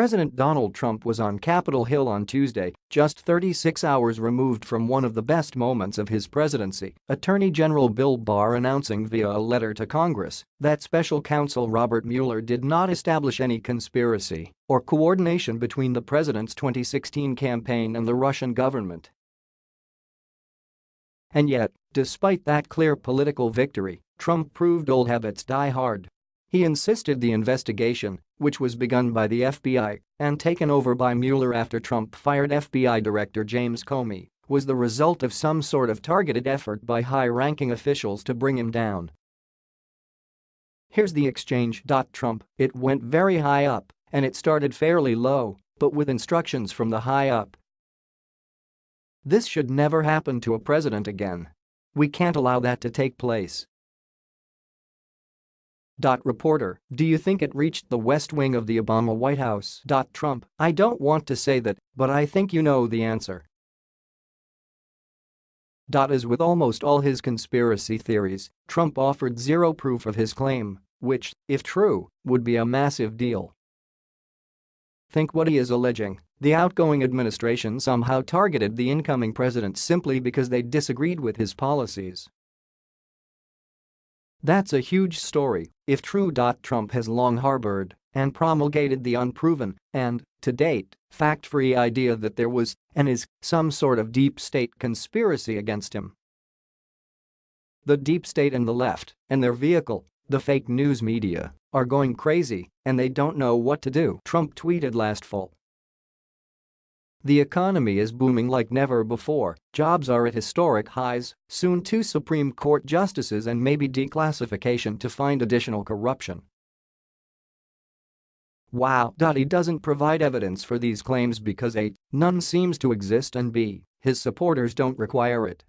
President Donald Trump was on Capitol Hill on Tuesday, just 36 hours removed from one of the best moments of his presidency, Attorney General Bill Barr announcing via a letter to Congress that special counsel Robert Mueller did not establish any conspiracy or coordination between the president's 2016 campaign and the Russian government. And yet, despite that clear political victory, Trump proved old habits die hard he insisted the investigation, which was begun by the FBI and taken over by Mueller after Trump fired FBI Director James Comey, was the result of some sort of targeted effort by high-ranking officials to bring him down. Here's the exchange. Trump, it went very high up, and it started fairly low, but with instructions from the high up. This should never happen to a president again. We can't allow that to take place. Reporter, do you think it reached the West Wing of the Obama White House? Trump, I don't want to say that, but I think you know the answer. As with almost all his conspiracy theories, Trump offered zero proof of his claim, which, if true, would be a massive deal. Think what he is alleging. The outgoing administration somehow targeted the incoming president simply because they disagreed with his policies. That's a huge story, if true. Trump has long harbored and promulgated the unproven and, to date, fact-free idea that there was and is some sort of deep state conspiracy against him. The deep state and the left and their vehicle, the fake news media, are going crazy and they don't know what to do, Trump tweeted last fall. The economy is booming like never before, jobs are at historic highs, soon two Supreme Court justices and maybe declassification to find additional corruption. Wow. He doesn't provide evidence for these claims because A. None seems to exist and B. His supporters don't require it.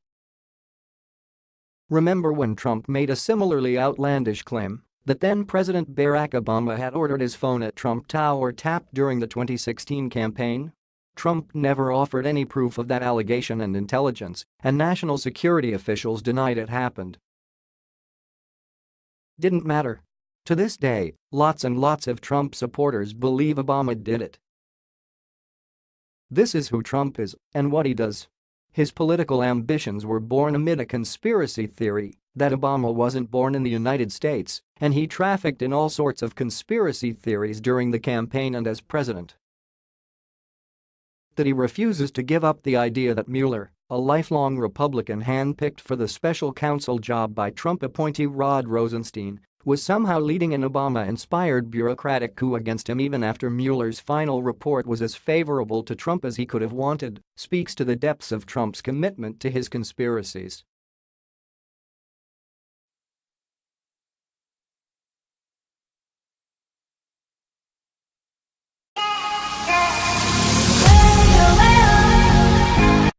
Remember when Trump made a similarly outlandish claim that then President Barack Obama had ordered his phone at Trump Tower tapped during the 2016 campaign? Trump never offered any proof of that allegation and intelligence and national security officials denied it happened. Didn't matter. To this day, lots and lots of Trump supporters believe Obama did it. This is who Trump is and what he does. His political ambitions were born amid a conspiracy theory that Obama wasn't born in the United States and he trafficked in all sorts of conspiracy theories during the campaign and as president that he refuses to give up the idea that Mueller, a lifelong Republican handpicked for the special counsel job by Trump appointee Rod Rosenstein, was somehow leading an Obama-inspired bureaucratic coup against him even after Mueller's final report was as favorable to Trump as he could have wanted, speaks to the depths of Trump's commitment to his conspiracies.